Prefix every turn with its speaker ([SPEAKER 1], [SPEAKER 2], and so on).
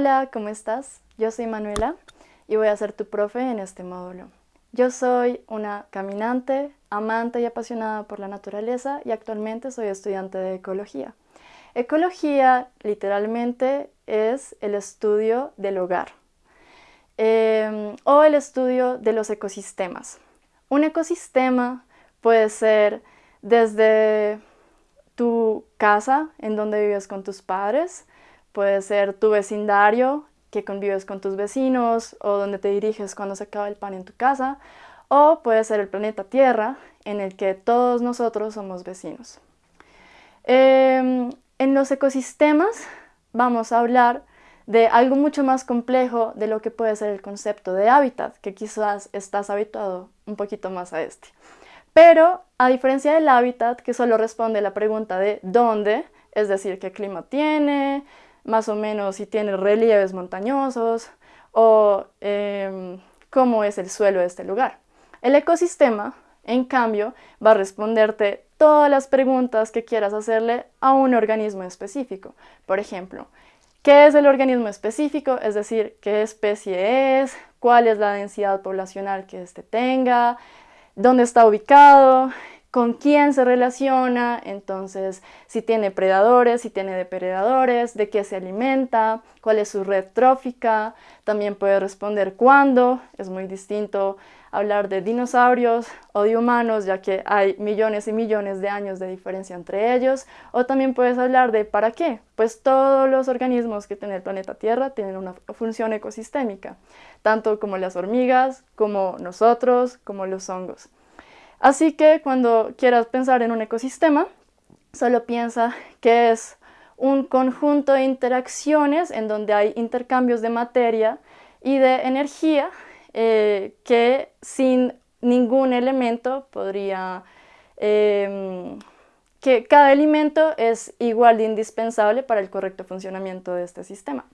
[SPEAKER 1] Hola, ¿cómo estás? Yo soy Manuela y voy a ser tu profe en este módulo. Yo soy una caminante, amante y apasionada por la naturaleza y actualmente soy estudiante de ecología. Ecología literalmente es el estudio del hogar em, o el estudio de los ecosistemas. Un ecosistema puede ser desde tu casa en donde vives con tus padres, puede ser tu vecindario que convives con tus vecinos o donde te diriges cuando se acaba el pan en tu casa, o puede ser el planeta Tierra en el que todos nosotros somos vecinos. Em, en los ecosistemas vamos a hablar de algo mucho más complejo de lo que puede ser el concepto de hábitat, que quizás estás habituado un poquito más a este. Pero a diferencia del hábitat, que solo responde la pregunta de dónde, es decir, qué clima tiene, más o menos si tiene relieves montañosos o em, cómo es el suelo de este lugar. El ecosistema, en cambio, va a responderte todas las preguntas que quieras hacerle a un organismo específico. Por ejemplo, ¿qué es el organismo específico? Es decir, ¿qué especie es? ¿Cuál es la densidad poblacional que éste tenga? ¿Dónde está ubicado? Con quién se relaciona, entonces si tiene predadores, si tiene depredadores, de qué se alimenta, cuál es su red trófica, también puede responder cuándo, es muy distinto hablar de dinosaurios o de humanos, ya que hay millones y millones de años de diferencia entre ellos, o también puedes hablar de para qué, pues todos los organismos que tiene el planeta Tierra tienen una función ecosistémica, tanto como las hormigas, como nosotros, como los hongos. Así que cuando quieras pensar en un ecosistema, solo piensa que es un conjunto de interacciones en donde hay intercambios de materia y de energía eh, que sin ningún elemento podría... Em, que cada elemento es igual de indispensable para el correcto funcionamiento de este sistema.